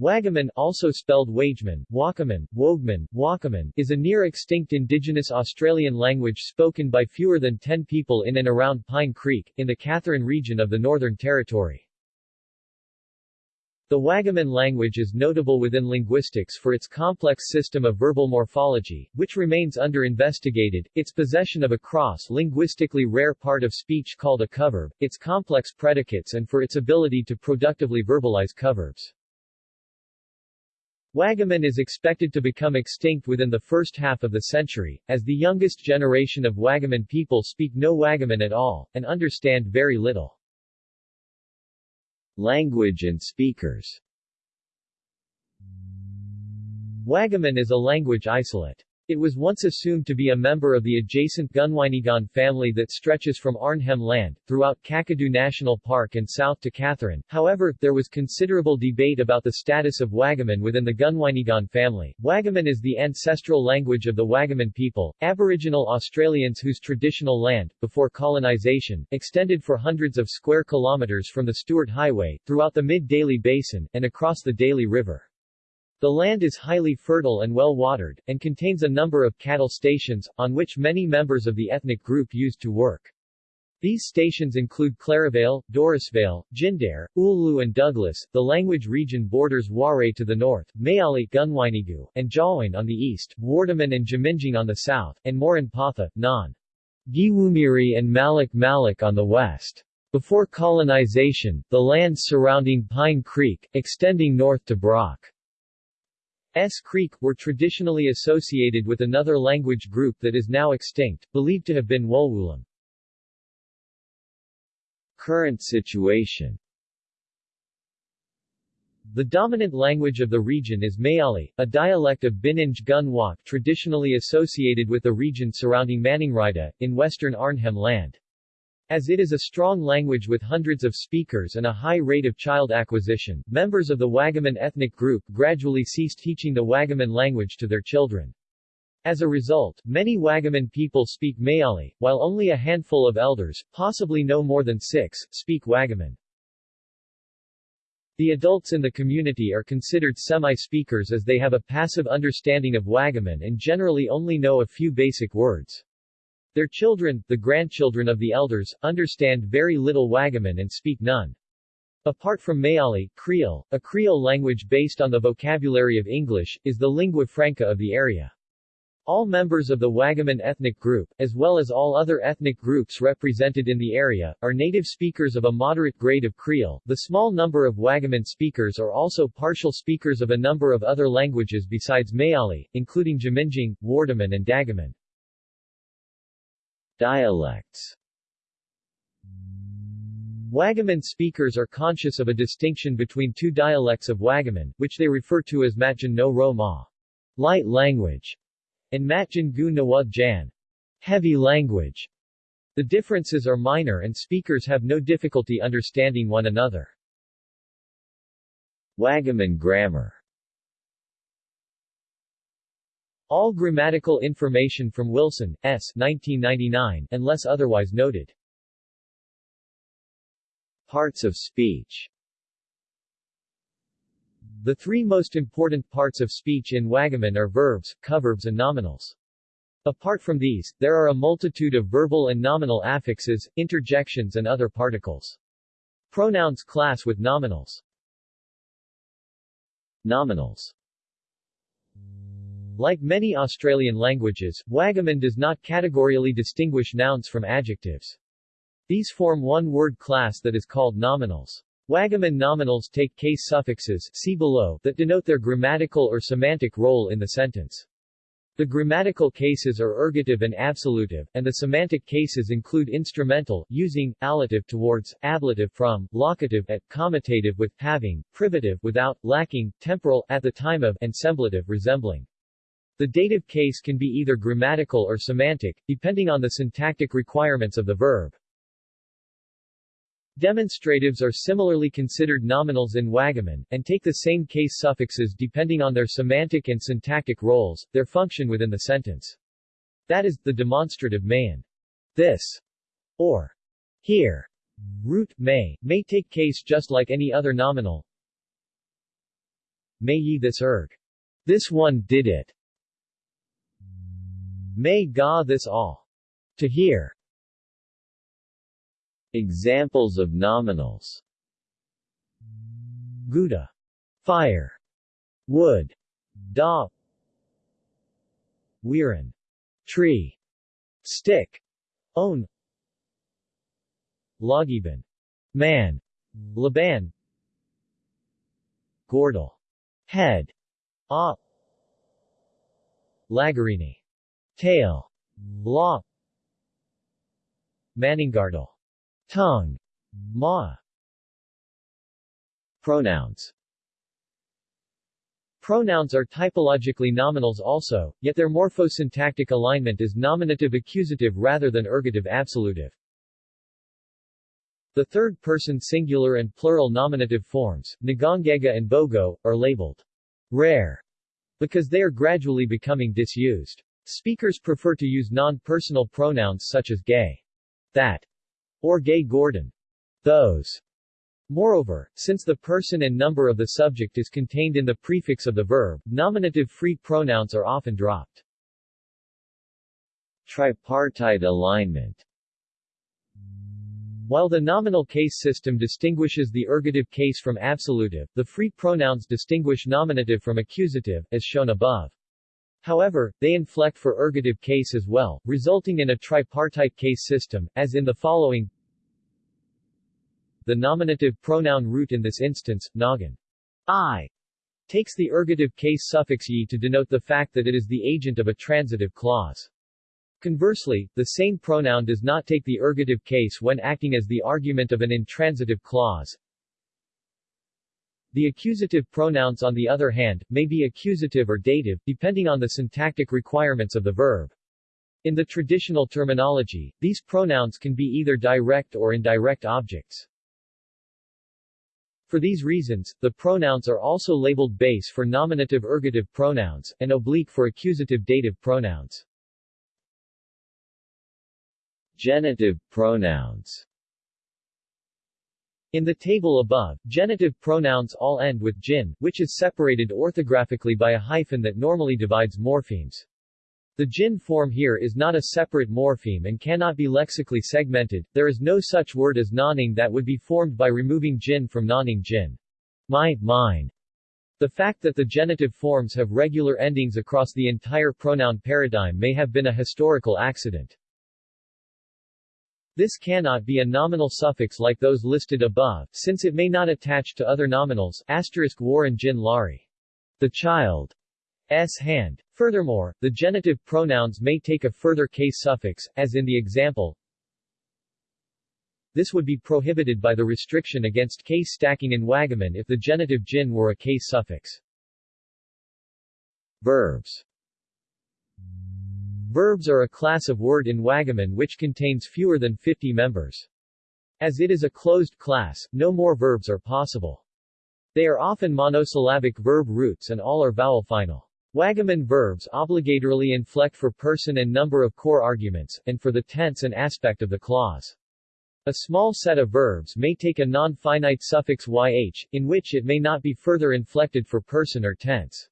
Wagaman also spelled Wageman, Wakaman, Wogeman, Wakaman is a near-extinct indigenous Australian language spoken by fewer than 10 people in and around Pine Creek, in the Katherine region of the Northern Territory. The Wagaman language is notable within linguistics for its complex system of verbal morphology, which remains under-investigated, its possession of a cross-linguistically rare part of speech called a coverb, its complex predicates and for its ability to productively verbalize coverbs. Wagaman is expected to become extinct within the first half of the century, as the youngest generation of Wagaman people speak no Wagaman at all, and understand very little. Language and speakers Wagaman is a language isolate. It was once assumed to be a member of the adjacent Gunwinyguan family that stretches from Arnhem Land, throughout Kakadu National Park and south to Katherine. However, there was considerable debate about the status of Wagaman within the Gunwinyguan family. Wagaman is the ancestral language of the Wagaman people, Aboriginal Australians whose traditional land, before colonisation, extended for hundreds of square kilometres from the Stuart Highway, throughout the Mid-Daly Basin, and across the Daly River. The land is highly fertile and well-watered, and contains a number of cattle stations, on which many members of the ethnic group used to work. These stations include Claravale, Dorisvale, Jindare, Oolloo and Douglas. The language region borders Waray to the north, Mayali, Gunwynygu, and Jawoyn on the east, Wardaman and Jaminjung on the south, and Murrinh Patha, Non. Giwumiri and Malak Malak on the west. Before colonization, the lands surrounding Pine Creek, extending north to Brock. S Creek, were traditionally associated with another language group that is now extinct, believed to have been Wolwulam. Current situation the dominant language of the region is Mayali, a dialect of Bininj Gun Wok traditionally associated with the region surrounding Maningrida, in western Arnhem Land. As it is a strong language with hundreds of speakers and a high rate of child acquisition, members of the Wagaman ethnic group gradually ceased teaching the Wagaman language to their children. As a result, many Wagaman people speak Mayali, while only a handful of elders, possibly no more than six, speak Wagaman. The adults in the community are considered semi-speakers as they have a passive understanding of Wagaman and generally only know a few basic words. Their children, the grandchildren of the elders, understand very little Wagaman and speak none. Apart from Mayali, Kriol, a Creole language based on the vocabulary of English, is the lingua franca of the area. All members of the Wagaman ethnic group, as well as all other ethnic groups represented in the area, are native speakers of a moderate grade of Kriol. The small number of Wagaman speakers are also partial speakers of a number of other languages besides Mayali, including Jaminjung, Wardaman and Dagaman. Dialects Wagaman speakers are conscious of a distinction between two dialects of Wagaman, which they refer to as Matjan no Ro Ma, light language, and Matjan gu Nawad Jan, heavy language. The differences are minor and speakers have no difficulty understanding one another. Wagaman grammar all grammatical information from Wilson, S. 1999, unless otherwise noted. Parts of speech The three most important parts of speech in Wagaman are verbs, coverbs and nominals. Apart from these, there are a multitude of verbal and nominal affixes, interjections and other particles. Pronouns class with nominals. Nominals like many Australian languages, Wagaman does not categorially distinguish nouns from adjectives. These form one word class that is called nominals. Wagaman nominals take case suffixes see below that denote their grammatical or semantic role in the sentence. The grammatical cases are ergative and absolutive, and the semantic cases include instrumental, using, allative towards, ablative from, locative at, comitative with, having, privative without, lacking, temporal, at the time of, and semblative resembling. The dative case can be either grammatical or semantic, depending on the syntactic requirements of the verb. Demonstratives are similarly considered nominals in Wagaman, and take the same case suffixes depending on their semantic and syntactic roles, their function within the sentence. That is, the demonstrative man. This, or here, root may, may take case just like any other nominal, may ye this erg. This one did it. May ga this all. To hear. Examples of nominals Gouda. Fire. Wood. Da. Weirin. Tree. Stick. Own. Lagiban. Man. Laban. Gordel. Head. Ah. Lagarini. Tail. Law. Maningardal. Tongue. Ma. Pronouns Pronouns are typologically nominals also, yet their morphosyntactic alignment is nominative accusative rather than ergative absolutive. The third-person singular and plural nominative forms, Nagongega and Bogo, are labeled rare because they are gradually becoming disused. Speakers prefer to use non-personal pronouns such as gay, that, or gay Gordon, those. Moreover, since the person and number of the subject is contained in the prefix of the verb, nominative free pronouns are often dropped. Tripartite alignment while the nominal case system distinguishes the ergative case from absolutive, the free pronouns distinguish nominative from accusative, as shown above. However, they inflect for ergative case as well, resulting in a tripartite case system, as in the following The nominative pronoun root in this instance, nagan, I, takes the ergative case suffix ye to denote the fact that it is the agent of a transitive clause. Conversely, the same pronoun does not take the ergative case when acting as the argument of an intransitive clause. The accusative pronouns on the other hand, may be accusative or dative, depending on the syntactic requirements of the verb. In the traditional terminology, these pronouns can be either direct or indirect objects. For these reasons, the pronouns are also labeled base for nominative ergative pronouns, and oblique for accusative dative pronouns. Genitive pronouns in the table above, genitive pronouns all end with gin, which is separated orthographically by a hyphen that normally divides morphemes. The gin form here is not a separate morpheme and cannot be lexically segmented, there is no such word as nonning that would be formed by removing gin from nonning gin. My, mine. The fact that the genitive forms have regular endings across the entire pronoun paradigm may have been a historical accident. This cannot be a nominal suffix like those listed above, since it may not attach to other nominals asterisk Warren Jin Lari. The child's hand. Furthermore, the genitive pronouns may take a further case suffix, as in the example. This would be prohibited by the restriction against case stacking in Wagaman if the genitive jin were a case suffix. Verbs Verbs are a class of word in Wagaman which contains fewer than 50 members. As it is a closed class, no more verbs are possible. They are often monosyllabic verb roots and all are vowel final. Wagaman verbs obligatorily inflect for person and number of core arguments, and for the tense and aspect of the clause. A small set of verbs may take a non-finite suffix yh, in which it may not be further inflected for person or tense.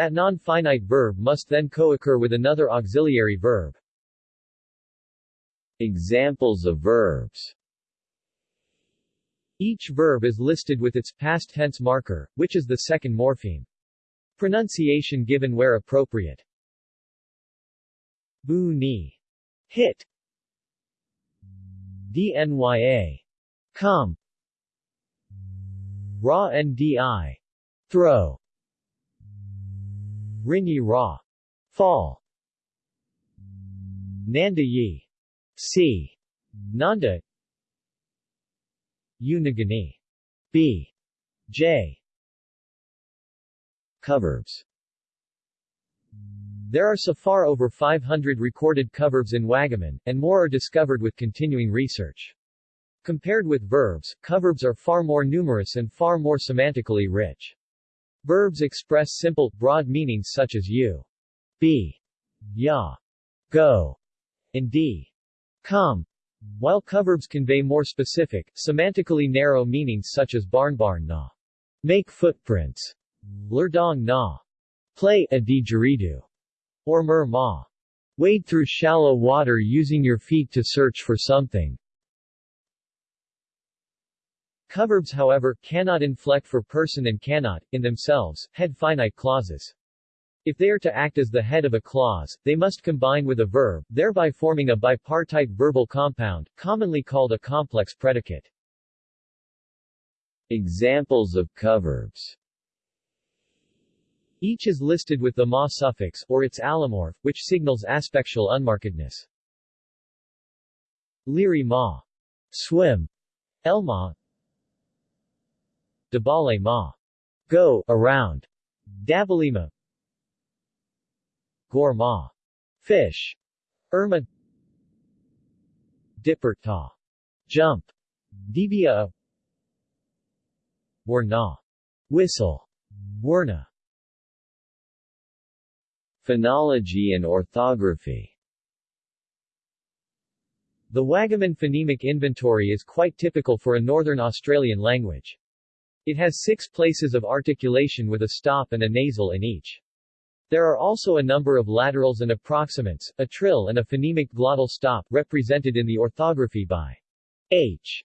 That non-finite verb must then co-occur with another auxiliary verb. Examples of verbs Each verb is listed with its past tense marker, which is the second morpheme. Pronunciation given where appropriate. Bu ni. Hit. DNYA. Come. Ra ndi. Throw. Rinyi Ra. Fall. Nanda Yi. C. Nanda. Unagani. B. J. Coverbs There are so far over 500 recorded coverbs in Wagaman, and more are discovered with continuing research. Compared with verbs, coverbs are far more numerous and far more semantically rich. Verbs express simple, broad meanings such as you, be, ya, go, and d, come, while coverbs convey more specific, semantically narrow meanings such as barn barn na, make footprints, Lurdong na. Play a didgeridoo. Or mer ma. Wade through shallow water using your feet to search for something. Coverbs however, cannot inflect for person and cannot, in themselves, head finite clauses. If they are to act as the head of a clause, they must combine with a verb, thereby forming a bipartite verbal compound, commonly called a complex predicate. Examples of coverbs Each is listed with the ma suffix, or its allomorph, which signals aspectual unmarkedness. Liri ma. Swim. Elma. Dabale ma. Go, around. Dabalima. Gorma. Fish. Irma. Dipper ta. Jump. Dibia. Warna. Whistle. Warna. Phonology and orthography The Wagaman phonemic inventory is quite typical for a Northern Australian language. It has six places of articulation with a stop and a nasal in each. There are also a number of laterals and approximants, a trill and a phonemic glottal stop represented in the orthography by H.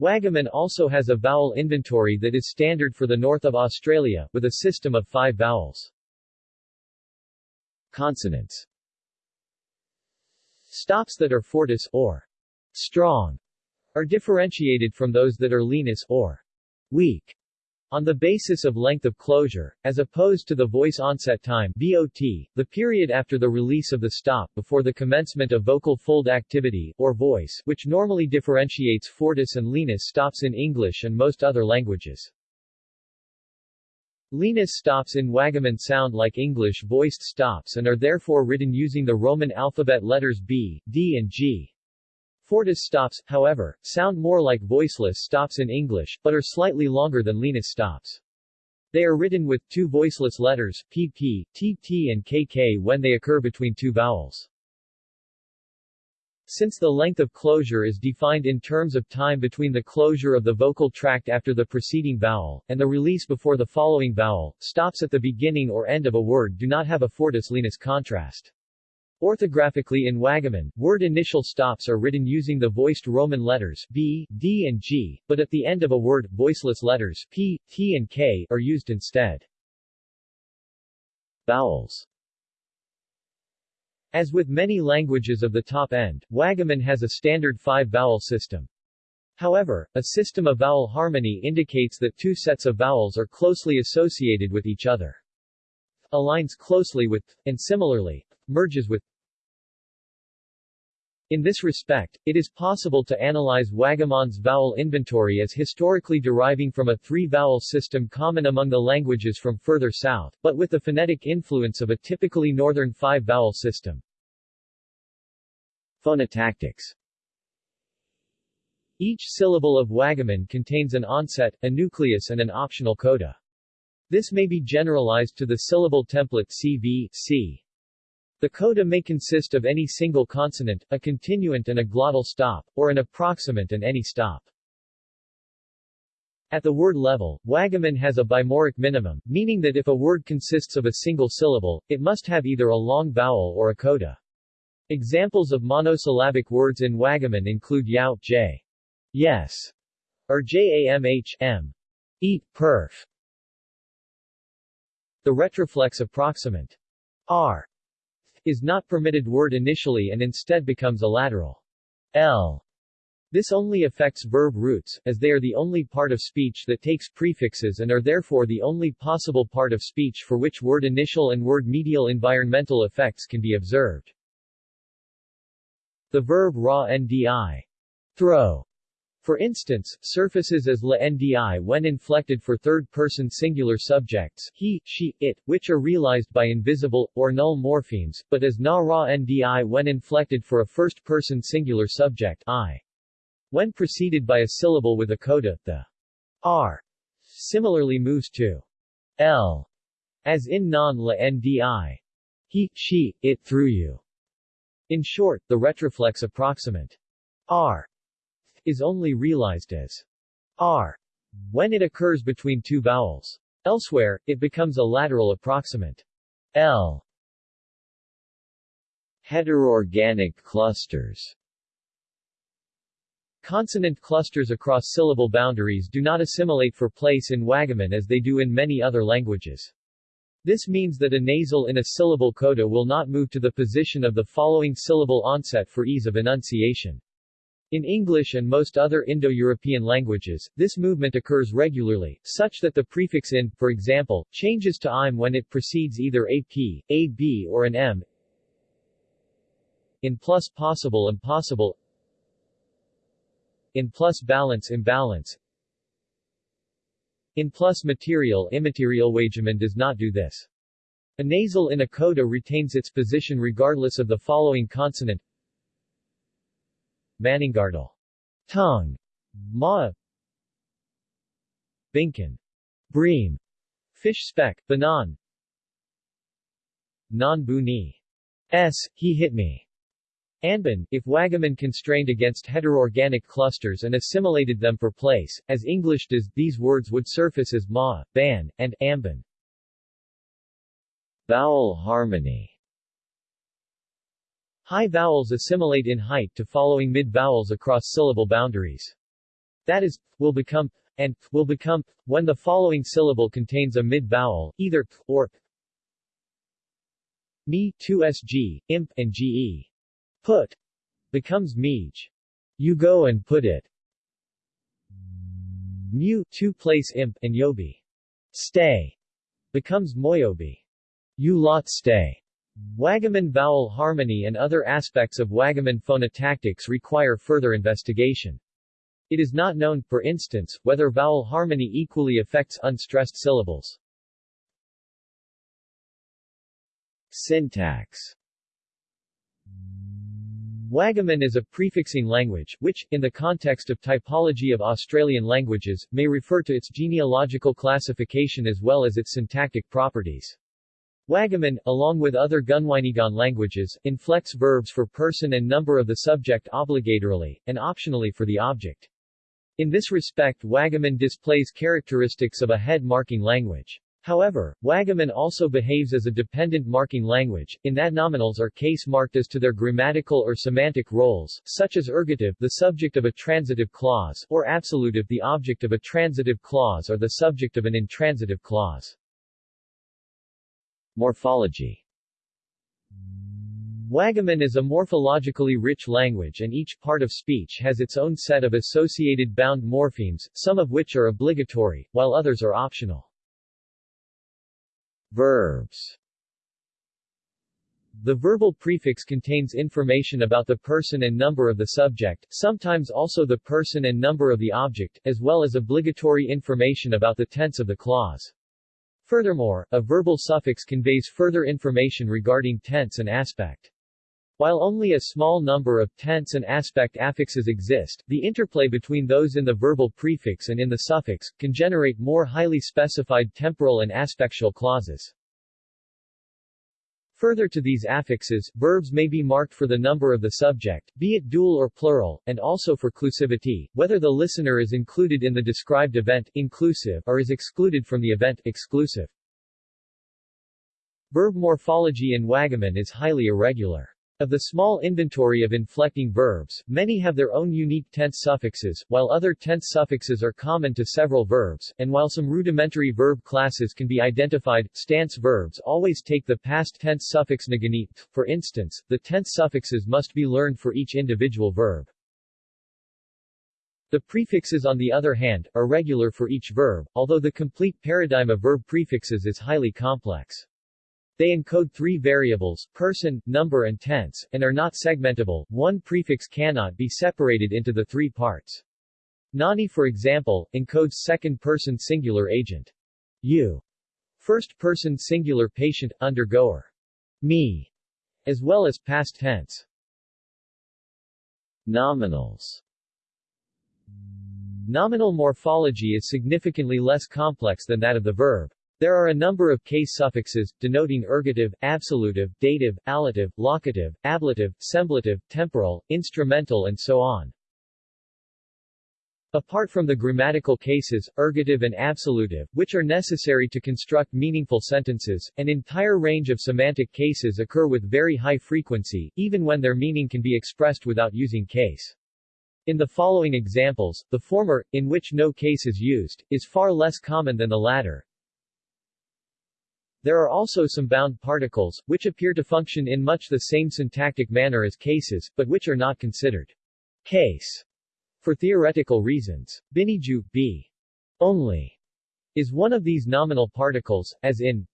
Wagaman also has a vowel inventory that is standard for the north of Australia, with a system of five vowels. Consonants Stops that are fortis or strong are differentiated from those that are lenis or weak on the basis of length of closure, as opposed to the voice onset time VOT, the period after the release of the stop before the commencement of vocal fold activity, or voice, which normally differentiates fortis and lenis stops in English and most other languages. Lenis stops in Wagaman sound like English voiced stops and are therefore written using the Roman alphabet letters B, D and G. Fortis stops, however, sound more like voiceless stops in English, but are slightly longer than lenis stops. They are written with two voiceless letters, pp, tt and kk when they occur between two vowels. Since the length of closure is defined in terms of time between the closure of the vocal tract after the preceding vowel, and the release before the following vowel, stops at the beginning or end of a word do not have a fortis-lenis contrast. Orthographically in Wagaman, word initial stops are written using the voiced Roman letters B, D and G, but at the end of a word, voiceless letters P, T and K are used instead. Vowels As with many languages of the top end, Wagaman has a standard five-vowel system. However, a system of vowel harmony indicates that two sets of vowels are closely associated with each other. Aligns closely with, and similarly, merges with in this respect, it is possible to analyze Wagaman's vowel inventory as historically deriving from a three-vowel system common among the languages from further south, but with the phonetic influence of a typically northern five-vowel system. Phonotactics Each syllable of Wagaman contains an onset, a nucleus and an optional coda. This may be generalized to the syllable template CV, C. The coda may consist of any single consonant, a continuant and a glottal stop, or an approximant and any stop. At the word level, Wagaman has a bimoric minimum, meaning that if a word consists of a single syllable, it must have either a long vowel or a coda. Examples of monosyllabic words in Wagaman include yao, j, yes, or jamh, m, eat, perf. The retroflex approximant, r, is not permitted word initially and instead becomes a lateral L. This only affects verb roots, as they are the only part of speech that takes prefixes and are therefore the only possible part of speech for which word initial and word medial environmental effects can be observed. The verb ra ndi throw for instance, surfaces as la ndi when inflected for third-person singular subjects he, she, it, which are realized by invisible, or null morphemes, but as na ra ndi when inflected for a first-person singular subject I. When preceded by a syllable with a coda, the r similarly moves to l, as in non la ndi. He, she, it through you. In short, the retroflex approximant r is only realized as r when it occurs between two vowels. Elsewhere, it becomes a lateral approximant. L. Heterorganic clusters Consonant clusters across syllable boundaries do not assimilate for place in Wagaman as they do in many other languages. This means that a nasal in a syllable coda will not move to the position of the following syllable onset for ease of enunciation. In English and most other Indo-European languages, this movement occurs regularly, such that the prefix in, for example, changes to im when it precedes either ap, ab or an m. In plus possible impossible in plus balance imbalance In plus material immaterial Wageman does not do this. A nasal in a coda retains its position regardless of the following consonant Maningardal tongue Ma. Binkan bream. Fish speck. Banan. Non buni s. He hit me. Anban, if Wagaman constrained against heterorganic clusters and assimilated them for place, as English does, these words would surface as ma, ban, and amban. Vowel harmony High vowels assimilate in height to following mid-vowels across syllable boundaries. That is, will become and will become when the following syllable contains a mid-vowel, either or me 2sg, imp, and ge. Put becomes Meej. You go and put it. Mu two place imp and Yobi. Stay becomes Moyobi. You lot stay. Wagaman vowel harmony and other aspects of Wagaman phonotactics require further investigation. It is not known, for instance, whether vowel harmony equally affects unstressed syllables. Syntax Wagaman is a prefixing language, which, in the context of typology of Australian languages, may refer to its genealogical classification as well as its syntactic properties. Wagaman, along with other Gunwinyguan languages, inflects verbs for person and number of the subject obligatorily, and optionally for the object. In this respect Wagaman displays characteristics of a head-marking language. However, Wagaman also behaves as a dependent marking language, in that nominals are case-marked as to their grammatical or semantic roles, such as ergative the subject of a transitive clause, or absolutive the object of a transitive clause or the subject of an intransitive clause. Morphology Wagaman is a morphologically rich language and each part of speech has its own set of associated bound morphemes, some of which are obligatory, while others are optional. Verbs The verbal prefix contains information about the person and number of the subject, sometimes also the person and number of the object, as well as obligatory information about the tense of the clause. Furthermore, a verbal suffix conveys further information regarding tense and aspect. While only a small number of tense and aspect affixes exist, the interplay between those in the verbal prefix and in the suffix, can generate more highly specified temporal and aspectual clauses. Further to these affixes, verbs may be marked for the number of the subject, be it dual or plural, and also for clusivity, whether the listener is included in the described event inclusive or is excluded from the event exclusive. Verb morphology in Wagaman is highly irregular. Of the small inventory of inflecting verbs, many have their own unique tense suffixes, while other tense suffixes are common to several verbs, and while some rudimentary verb classes can be identified, stance verbs always take the past tense suffix naganit. For instance, the tense suffixes must be learned for each individual verb. The prefixes on the other hand, are regular for each verb, although the complete paradigm of verb prefixes is highly complex. They encode three variables, person, number and tense, and are not segmentable. One prefix cannot be separated into the three parts. Nani for example, encodes second-person singular agent. You. First-person singular patient, undergoer. Me. As well as past tense. Nominals Nominal morphology is significantly less complex than that of the verb. There are a number of case suffixes, denoting ergative, absolutive, dative, allative, locative, ablative, semblative, temporal, instrumental and so on. Apart from the grammatical cases, ergative and absolutive, which are necessary to construct meaningful sentences, an entire range of semantic cases occur with very high frequency, even when their meaning can be expressed without using case. In the following examples, the former, in which no case is used, is far less common than the latter. There are also some bound particles, which appear to function in much the same syntactic manner as cases, but which are not considered case for theoretical reasons. Biniju, b. only, is one of these nominal particles, as in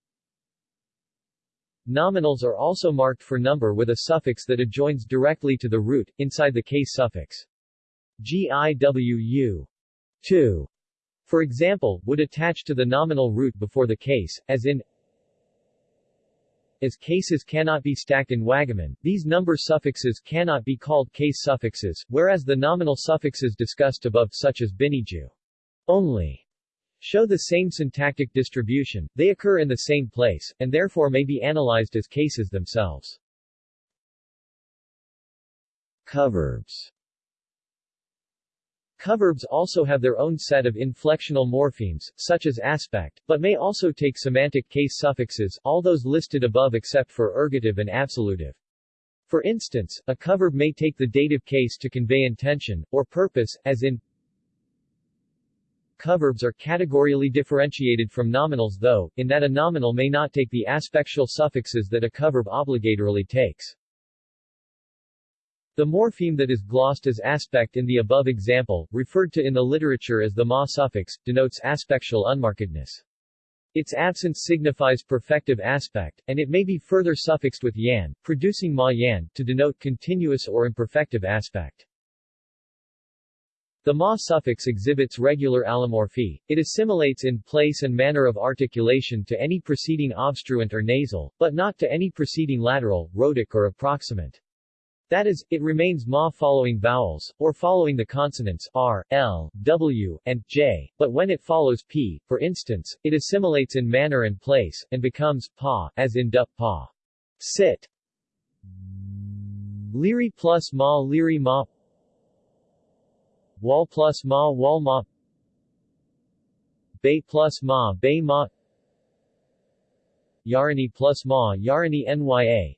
Nominals are also marked for number with a suffix that adjoins directly to the root, inside the case suffix. GIWU 2, for example, would attach to the nominal root before the case, as in as cases cannot be stacked in Wagaman, these number suffixes cannot be called case suffixes, whereas the nominal suffixes discussed above such as biniju only show the same syntactic distribution, they occur in the same place, and therefore may be analyzed as cases themselves. Coverbs Coverbs also have their own set of inflectional morphemes, such as aspect, but may also take semantic case suffixes, all those listed above except for ergative and absolutive. For instance, a coverb may take the dative case to convey intention, or purpose, as in Coverbs are categorially differentiated from nominals though, in that a nominal may not take the aspectual suffixes that a coverb obligatorily takes. The morpheme that is glossed as aspect in the above example, referred to in the literature as the ma suffix, denotes aspectual unmarkedness. Its absence signifies perfective aspect, and it may be further suffixed with yan, producing ma yan, to denote continuous or imperfective aspect. The ma suffix exhibits regular allomorphy. It assimilates in place and manner of articulation to any preceding obstruent or nasal, but not to any preceding lateral, rhotic or approximant. That is, it remains ma following vowels, or following the consonants r, l, w, and j, but when it follows p, for instance, it assimilates in manner and place, and becomes pa, as in dup pa. Sit. Liri plus ma liri ma Wal plus ma wal ma Bay plus ma bay ma Yarani plus ma Yarani nya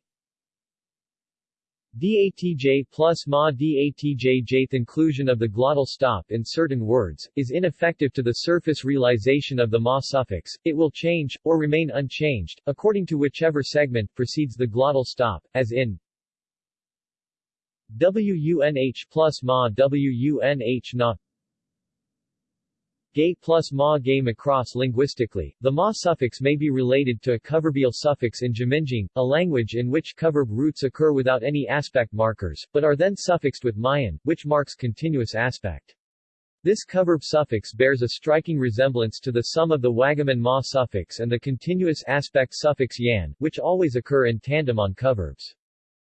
DATJ plus ma DATJ jth inclusion of the glottal stop in certain words, is ineffective to the surface realization of the ma suffix, it will change, or remain unchanged, according to whichever segment precedes the glottal stop, as in WUNH plus ma WUNH not Gay plus ma gay macross linguistically, the ma suffix may be related to a coverbial suffix in Jaminjung, a language in which coverb roots occur without any aspect markers, but are then suffixed with mayan, which marks continuous aspect. This coverb suffix bears a striking resemblance to the sum of the Wagaman ma suffix and the continuous aspect suffix yan, which always occur in tandem on coverbs.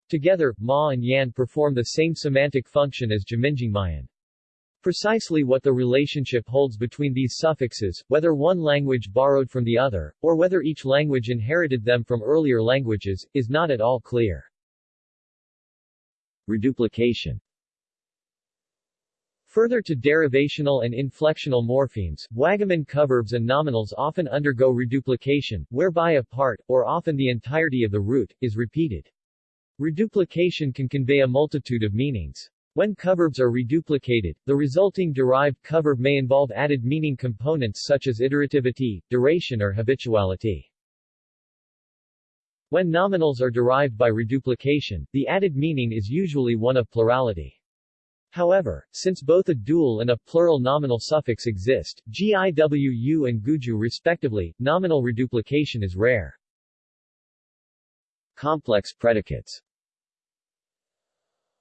Together, ma and yan perform the same semantic function as Jaminjung mayan. Precisely what the relationship holds between these suffixes, whether one language borrowed from the other, or whether each language inherited them from earlier languages, is not at all clear. Reduplication Further to derivational and inflectional morphemes, Wagaman coverbs and nominals often undergo reduplication, whereby a part, or often the entirety of the root, is repeated. Reduplication can convey a multitude of meanings. When coverbs are reduplicated, the resulting derived coverb may involve added meaning components such as iterativity, duration or habituality. When nominals are derived by reduplication, the added meaning is usually one of plurality. However, since both a dual and a plural nominal suffix exist, GIWU and GUJU respectively, nominal reduplication is rare. Complex predicates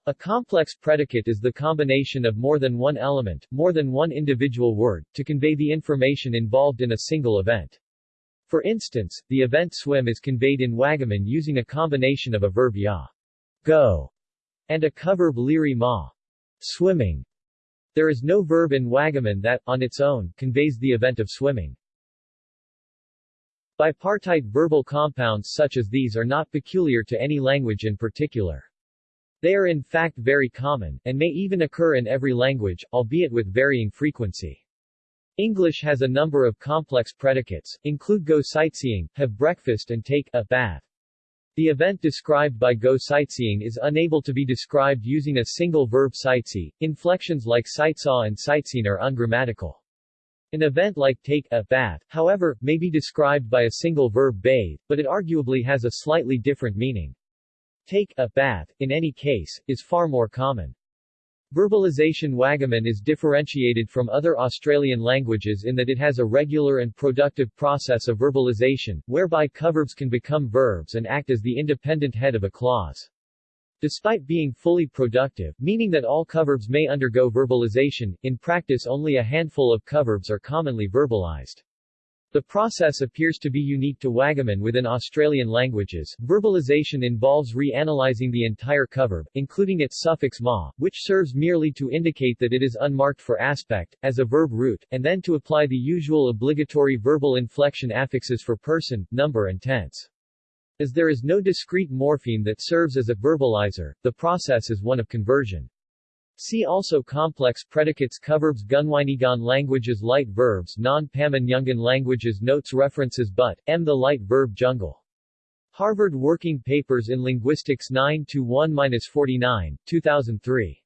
a complex predicate is the combination of more than one element, more than one individual word, to convey the information involved in a single event. For instance, the event swim is conveyed in Wagaman using a combination of a verb ya, go, and a coverb liri ma, swimming. There is no verb in Wagaman that, on its own, conveys the event of swimming. Bipartite verbal compounds such as these are not peculiar to any language in particular. They are in fact very common, and may even occur in every language, albeit with varying frequency. English has a number of complex predicates, include go sightseeing, have breakfast and take a bath. The event described by go sightseeing is unable to be described using a single verb sightsee. Inflections like sightsaw and sightseen are ungrammatical. An event like take a bath, however, may be described by a single verb bathe, but it arguably has a slightly different meaning. Take a bath, in any case, is far more common. Verbalization Wagaman is differentiated from other Australian languages in that it has a regular and productive process of verbalization, whereby coverbs can become verbs and act as the independent head of a clause. Despite being fully productive, meaning that all coverbs may undergo verbalization, in practice only a handful of coverbs are commonly verbalized. The process appears to be unique to Wagaman within Australian languages. Verbalization involves reanalyzing the entire coverb, including its suffix ma, which serves merely to indicate that it is unmarked for aspect, as a verb root, and then to apply the usual obligatory verbal inflection affixes for person, number and tense. As there is no discrete morpheme that serves as a verbalizer, the process is one of conversion. See also complex predicates Coverbs Gunwinyguan languages Light verbs Non-Pamanyungan languages Notes References Butt, M. The Light Verb Jungle. Harvard Working Papers in Linguistics 9-1-49, 2003.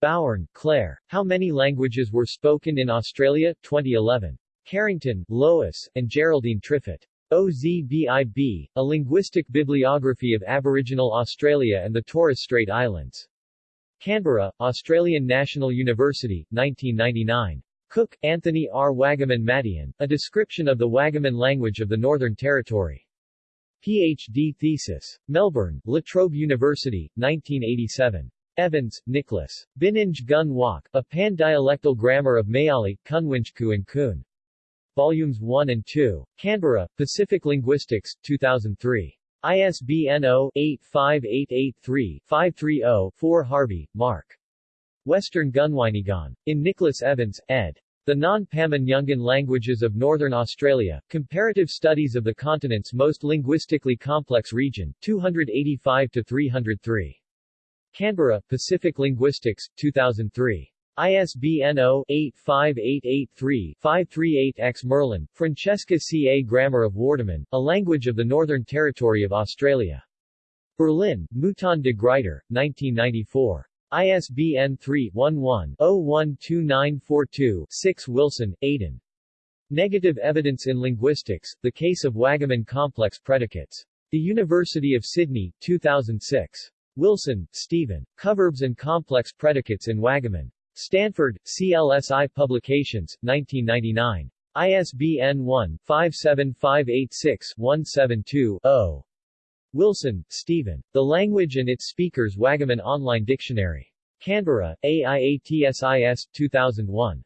Bowern, Claire. How Many Languages Were Spoken in Australia, 2011. Carrington, Lois, and Geraldine Triffitt. OZBIB, A Linguistic Bibliography of Aboriginal Australia and the Torres Strait Islands. Canberra, Australian National University, 1999. Cook, Anthony R. Wagaman Matian, A Description of the Wagaman Language of the Northern Territory. Ph.D. thesis. Melbourne, La Trobe University, 1987. Evans, Nicholas. Bininj Gun A Pan-Dialectal Grammar of Mayali, Kunwinjku and Kun. Volumes 1 and 2. Canberra, Pacific Linguistics, 2003. ISBN 0-85883-530-4 Harvey, Mark. Western Gunwinyguan. In Nicholas Evans, ed. The Non-Pamanyungan Languages of Northern Australia, Comparative Studies of the Continent's Most Linguistically Complex Region, 285-303. Canberra, Pacific Linguistics, 2003. ISBN 0-85883-538-X Merlan, Francesca C. A Grammar of Wardaman, A Language of the Northern Territory of Australia. Berlin, Mouton de Gruyter, 1994. ISBN 3-11-012942-6 Wilson, Aidan. Negative Evidence in Linguistics, The Case of Wagaman Complex Predicates. The University of Sydney, 2006. Wilson, Stephen. Coverbs and Complex Predicates in Wagaman. Stanford, CSLI Publications, 1999. ISBN 1-57586-172-0. Wilson, Stephen. The Language and Its Speakers Wagaman Online Dictionary. Canberra, AIATSIS, 2001.